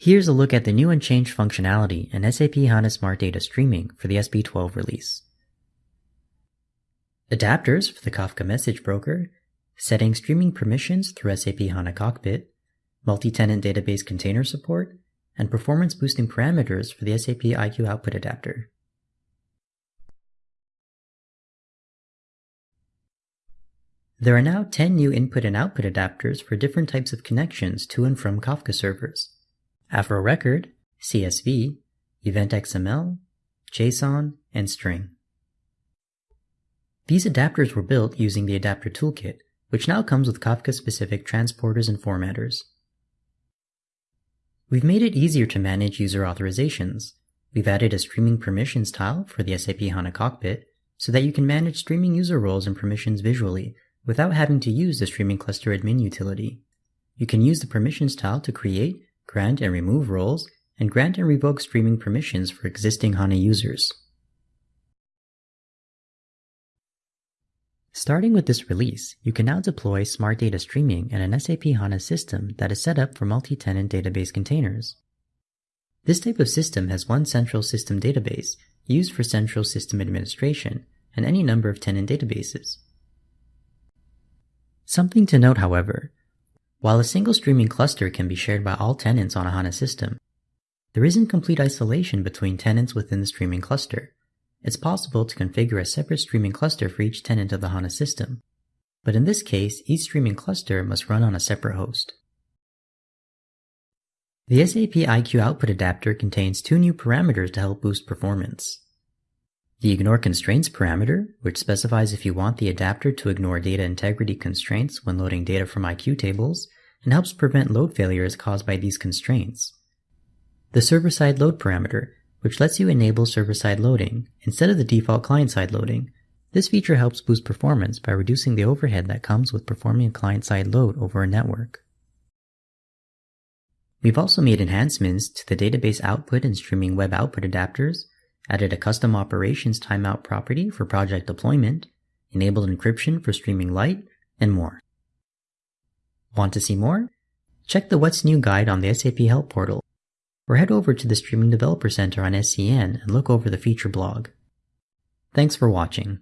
Here's a look at the new and changed functionality in SAP HANA Smart Data Streaming for the SB12 release. Adapters for the Kafka Message Broker, setting streaming permissions through SAP HANA Cockpit, multi-tenant database container support, and performance boosting parameters for the SAP IQ Output Adapter. There are now 10 new input and output adapters for different types of connections to and from Kafka servers. Avro Record, CSV, Event XML, JSON, and String. These adapters were built using the Adapter Toolkit, which now comes with Kafka-specific transporters and formatters. We've made it easier to manage user authorizations. We've added a streaming permissions tile for the SAP HANA Cockpit so that you can manage streaming user roles and permissions visually without having to use the Streaming Cluster Admin utility. You can use the Permissions tile to create, grant and remove roles, and grant and revoke streaming permissions for existing HANA users. Starting with this release, you can now deploy Smart Data Streaming in an SAP HANA system that is set up for multi-tenant database containers. This type of system has one central system database used for central system administration and any number of tenant databases. Something to note, however, while a single streaming cluster can be shared by all tenants on a HANA system, there isn't complete isolation between tenants within the streaming cluster. It's possible to configure a separate streaming cluster for each tenant of the HANA system, but in this case, each streaming cluster must run on a separate host. The SAP IQ output adapter contains two new parameters to help boost performance. The ignore constraints parameter, which specifies if you want the adapter to ignore data integrity constraints when loading data from IQ tables, and helps prevent load failures caused by these constraints. The server-side load parameter, which lets you enable server-side loading instead of the default client-side loading. This feature helps boost performance by reducing the overhead that comes with performing a client-side load over a network. We've also made enhancements to the database output and streaming web output adapters added a custom operations timeout property for project deployment, enabled encryption for streaming light, and more. Want to see more? Check the What's New guide on the SAP Help portal, or head over to the Streaming Developer Center on SCN and look over the feature blog. Thanks for watching.